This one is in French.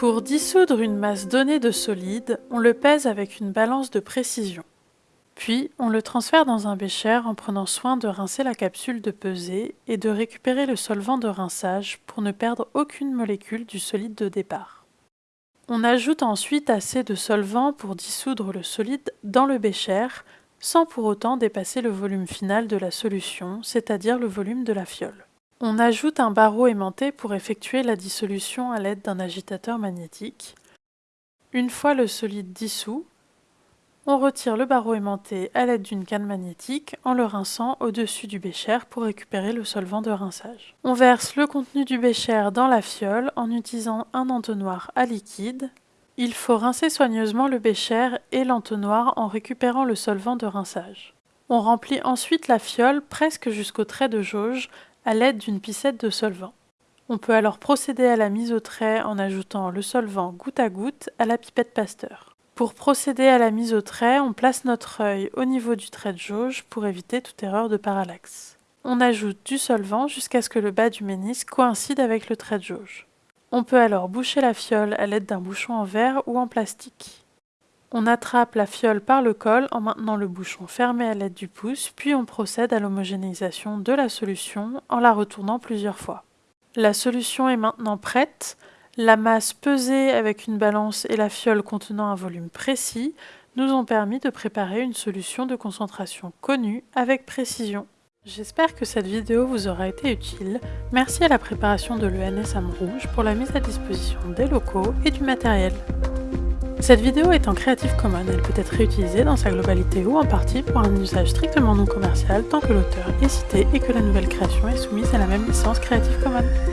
Pour dissoudre une masse donnée de solide, on le pèse avec une balance de précision. Puis, on le transfère dans un bécher en prenant soin de rincer la capsule de pesée et de récupérer le solvant de rinçage pour ne perdre aucune molécule du solide de départ. On ajoute ensuite assez de solvant pour dissoudre le solide dans le bécher, sans pour autant dépasser le volume final de la solution, c'est-à-dire le volume de la fiole. On ajoute un barreau aimanté pour effectuer la dissolution à l'aide d'un agitateur magnétique. Une fois le solide dissous, on retire le barreau aimanté à l'aide d'une canne magnétique en le rinçant au-dessus du bécher pour récupérer le solvant de rinçage. On verse le contenu du bécher dans la fiole en utilisant un entonnoir à liquide. Il faut rincer soigneusement le bécher et l'entonnoir en récupérant le solvant de rinçage. On remplit ensuite la fiole presque jusqu'au trait de jauge à l'aide d'une piscette de solvant. On peut alors procéder à la mise au trait en ajoutant le solvant goutte à goutte à la pipette Pasteur. Pour procéder à la mise au trait, on place notre œil au niveau du trait de jauge pour éviter toute erreur de parallaxe. On ajoute du solvant jusqu'à ce que le bas du ménisque coïncide avec le trait de jauge. On peut alors boucher la fiole à l'aide d'un bouchon en verre ou en plastique. On attrape la fiole par le col en maintenant le bouchon fermé à l'aide du pouce, puis on procède à l'homogénéisation de la solution en la retournant plusieurs fois. La solution est maintenant prête. La masse pesée avec une balance et la fiole contenant un volume précis nous ont permis de préparer une solution de concentration connue avec précision. J'espère que cette vidéo vous aura été utile. Merci à la préparation de l'ENS Rouge pour la mise à disposition des locaux et du matériel. Cette vidéo est en Creative Commons, elle peut être réutilisée dans sa globalité ou en partie pour un usage strictement non commercial tant que l'auteur est cité et que la nouvelle création est soumise à la même licence Creative Commons.